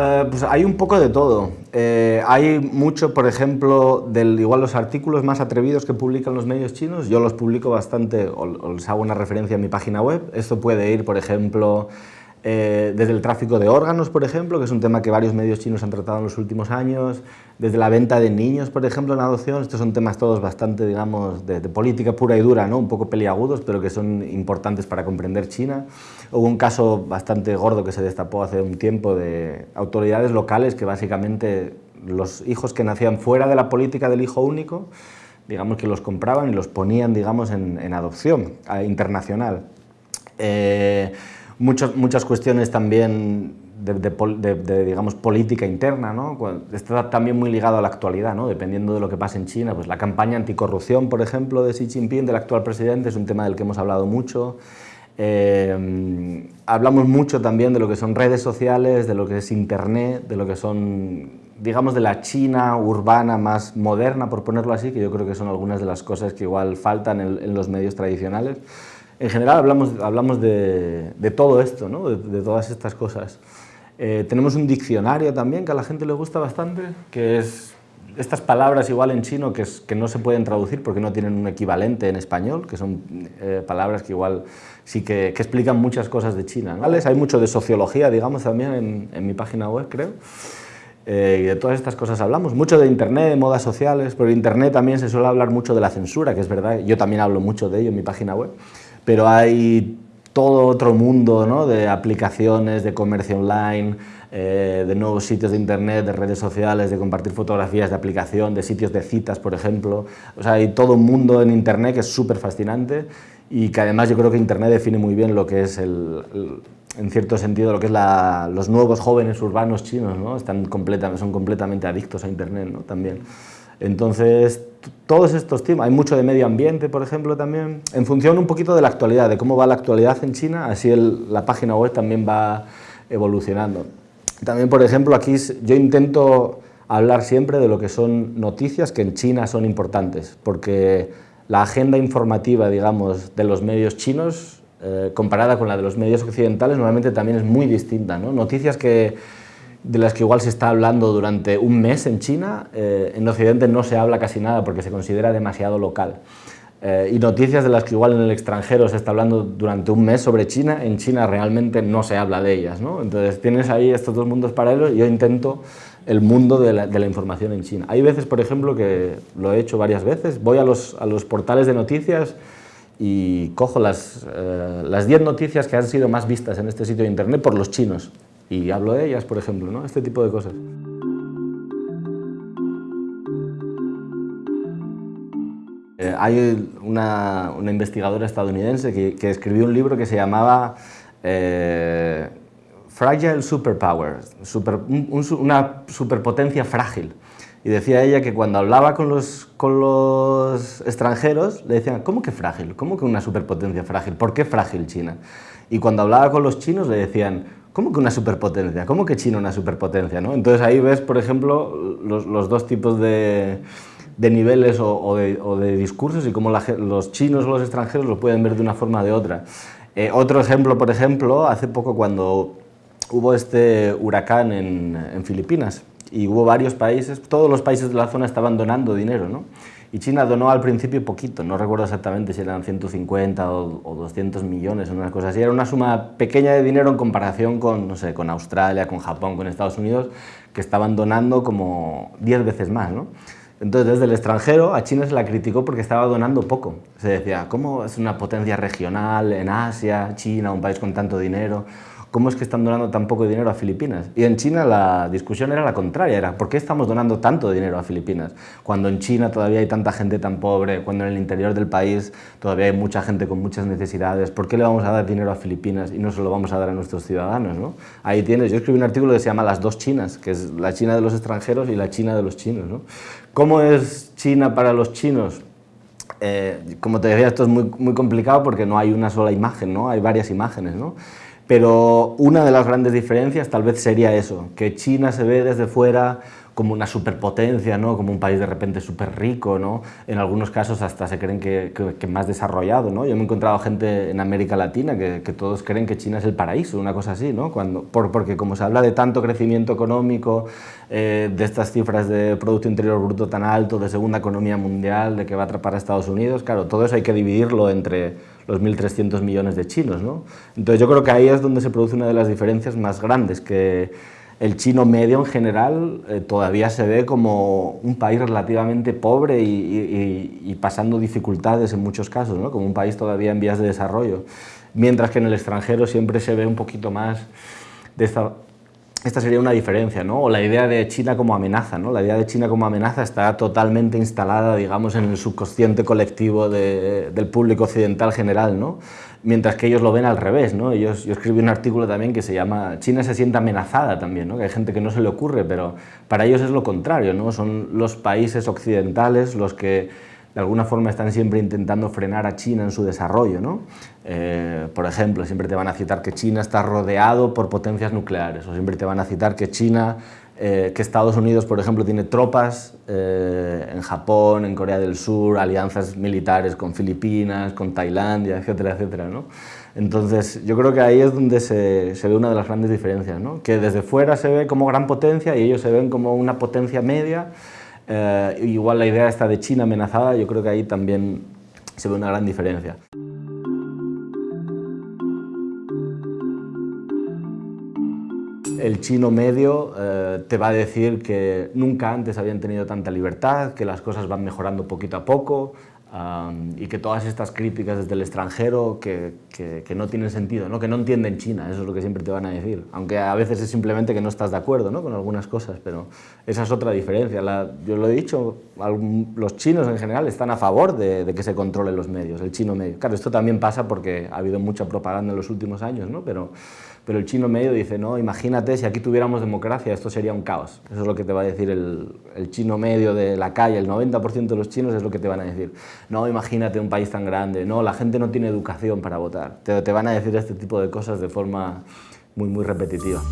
Eh, pues hay un poco de todo. Eh, hay mucho, por ejemplo, del, igual los artículos más atrevidos que publican los medios chinos, yo los publico bastante, o, les hago una referencia en mi página web. Esto puede ir, por ejemplo, eh, desde el tráfico de órganos, por ejemplo, que es un tema que varios medios chinos han tratado en los últimos años, desde la venta de niños, por ejemplo, en adopción, estos son temas todos bastante, digamos, de, política pura y dura, ¿no? un poco peliagudos, pero que son importantes para comprender China. Hubo un caso bastante gordo que se destapó hace un tiempo de autoridades locales que básicamente los hijos que nacían fuera de la política del hijo único, digamos que los compraban y los ponían, digamos, en, adopción internacional. Eh, muchas, muchas cuestiones también de, digamos, política interna, ¿no? está también muy ligado a la actualidad, ¿no? dependiendo de lo que pase en China. Pues la campaña anticorrupción, por ejemplo, de Xi Jinping, del actual presidente, es un tema del que hemos hablado mucho. Eh, hablamos mucho también de lo que son redes sociales, de lo que es Internet, de lo que son, digamos, de la China urbana más moderna, por ponerlo así, que yo creo que son algunas de las cosas que igual faltan en los medios tradicionales en general hablamos, hablamos de, todo esto, ¿no? de, todas estas cosas. Eh, tenemos un diccionario también que a la gente le gusta bastante, que es estas palabras igual en chino que, es, que no se pueden traducir porque no tienen un equivalente en español, que son eh, palabras que igual sí que, explican muchas cosas de China. Hay mucho de sociología, digamos, también en, en mi página web, creo. Eh, y de todas estas cosas hablamos, mucho de Internet, de modas sociales, pero Internet también se suele hablar mucho de la censura, que es verdad, yo también hablo mucho de ello en mi página web, pero hay todo otro mundo ¿no? de aplicaciones, de comercio online, eh, de nuevos sitios de internet, de redes sociales, de compartir fotografías de aplicación, de sitios de citas, por ejemplo. O sea, hay todo un mundo en internet que es súper fascinante y que además yo creo que internet define muy bien lo que es el, en cierto sentido lo que es la, los nuevos jóvenes urbanos chinos, ¿no? Están completamente, son completamente adictos a internet ¿no? también. Entonces, todos estos temas, hay mucho de medio ambiente, por ejemplo, también, en función un poquito de la actualidad, de cómo va la actualidad en China, así la página web también va evolucionando. También, por ejemplo, aquí yo intento hablar siempre de lo que son noticias que en China son importantes, porque la agenda informativa, digamos, de los medios chinos, eh, comparada con la de los medios occidentales, normalmente también es muy distinta. ¿no? Noticias que de las que igual se está hablando durante un mes en China, eh, en Occidente no se habla casi nada porque se considera demasiado local. Eh, y noticias de las que igual en el extranjero se está hablando durante un mes sobre China, en China realmente no se habla de ellas. ¿no? Entonces tienes ahí estos dos mundos paralelos y yo intento el mundo de la, información en China. Hay veces, por ejemplo, que lo he hecho varias veces, voy a los, a los portales de noticias y cojo las 10 eh, noticias que han sido más vistas en este sitio de internet por los chinos y hablo de ellas, por ejemplo, ¿no? este tipo de cosas. Eh, hay una, una, investigadora estadounidense que, escribió un libro que se llamaba eh, Fragile Superpower, super, una superpotencia frágil. Y decía ella que cuando hablaba con los, con los extranjeros, le decían, ¿cómo que frágil? ¿Cómo que una superpotencia frágil? ¿Por qué frágil China? Y cuando hablaba con los chinos le decían, ¿Cómo que una superpotencia? ¿Cómo que China una superpotencia? ¿no? Entonces ahí ves, por ejemplo, los, los dos tipos de, de niveles o, o, de, discursos y cómo los chinos o los extranjeros lo pueden ver de una forma o de otra. Eh, otro ejemplo, por ejemplo, hace poco cuando hubo este huracán en Filipinas y hubo varios países, todos los países de la zona estaban donando dinero, ¿no? Y China donó al principio poquito, no recuerdo exactamente si eran 150 o, 200 millones o una cosa así. Era una suma pequeña de dinero en comparación con, no sé, con Australia, con Japón, con Estados Unidos, que estaban donando como 10 veces más, ¿no? Entonces, desde el extranjero, a China se la criticó porque estaba donando poco. Se decía, ¿cómo es una potencia regional en Asia, China, un país con tanto dinero? ¿Cómo es que están donando tan poco dinero a Filipinas? Y en China la discusión era la contraria, era ¿por qué estamos donando tanto dinero a Filipinas? Cuando en China todavía hay tanta gente tan pobre, cuando en el interior del país todavía hay mucha gente con muchas necesidades, ¿por qué le vamos a dar dinero a Filipinas y no se lo vamos a dar a nuestros ciudadanos? ¿no? Ahí tienes, yo escribí un artículo que se llama Las dos Chinas, que es la China de los extranjeros y la China de los chinos. ¿no? ¿Cómo es China para los chinos? Eh, como te decía, esto es muy, muy complicado porque no hay una sola imagen, ¿no? hay varias imágenes. ¿no? Pero una de las grandes diferencias tal vez sería eso, que China se ve desde fuera como una superpotencia, ¿no? como un país de repente súper rico, ¿no? en algunos casos hasta se creen que, más desarrollado. ¿no? Yo me he encontrado gente en América Latina que, que, todos creen que China es el paraíso, una cosa así, ¿no? Cuando, por, porque como se habla de tanto crecimiento económico, eh, de estas cifras de Producto Interior Bruto tan alto, de segunda economía mundial, de que va a atrapar a Estados Unidos, claro, todo eso hay que dividirlo entre los 1.300 millones de chinos. ¿no? Entonces yo creo que ahí es donde se produce una de las diferencias más grandes, que el chino medio en general eh, todavía se ve como un país relativamente pobre y, pasando dificultades en muchos casos, ¿no? como un país todavía en vías de desarrollo, mientras que en el extranjero siempre se ve un poquito más de esta... Esta sería una diferencia, ¿no? O la idea de China como amenaza, ¿no? La idea de China como amenaza está totalmente instalada, digamos, en el subconsciente colectivo del público occidental general, ¿no? mientras que ellos lo ven al revés. ¿no? Ellos, yo escribí un artículo también que se llama China se siente amenazada también, ¿no? que hay gente que no se le ocurre, pero para ellos es lo contrario, ¿no? son los países occidentales los que de alguna forma están siempre intentando frenar a China en su desarrollo. ¿no? Eh, por ejemplo, siempre te van a citar que China está rodeado por potencias nucleares, o siempre te van a citar que China eh, que Estados Unidos, por ejemplo, tiene tropas eh, en Japón, en Corea del Sur, alianzas militares con Filipinas, con Tailandia, etcétera, etcétera. ¿no? Entonces, yo creo que ahí es donde se, se ve una de las grandes diferencias, ¿no? que desde fuera se ve como gran potencia y ellos se ven como una potencia media. Eh, igual la idea esta de China amenazada, yo creo que ahí también se ve una gran diferencia. el chino medio eh, te va a decir que nunca antes habían tenido tanta libertad, que las cosas van mejorando poquito a poco y que todas estas críticas desde el extranjero que, que, no tienen sentido, ¿no? que no entienden China, eso es lo que siempre te van a decir. Aunque a veces es simplemente que no estás de acuerdo ¿no? con algunas cosas, pero esa es otra diferencia. yo lo he dicho, los chinos en general están a favor de, de, que se controlen los medios, el chino medio. Claro, esto también pasa porque ha habido mucha propaganda en los últimos años, ¿no? pero pero el chino medio dice, no, imagínate si aquí tuviéramos democracia, esto sería un caos. Eso es lo que te va a decir el, chino medio de la calle, el 90% de los chinos es lo que te van a decir. No, imagínate un país tan grande, no, la gente no tiene educación para votar. Te, te van a decir este tipo de cosas de forma muy, muy repetitiva.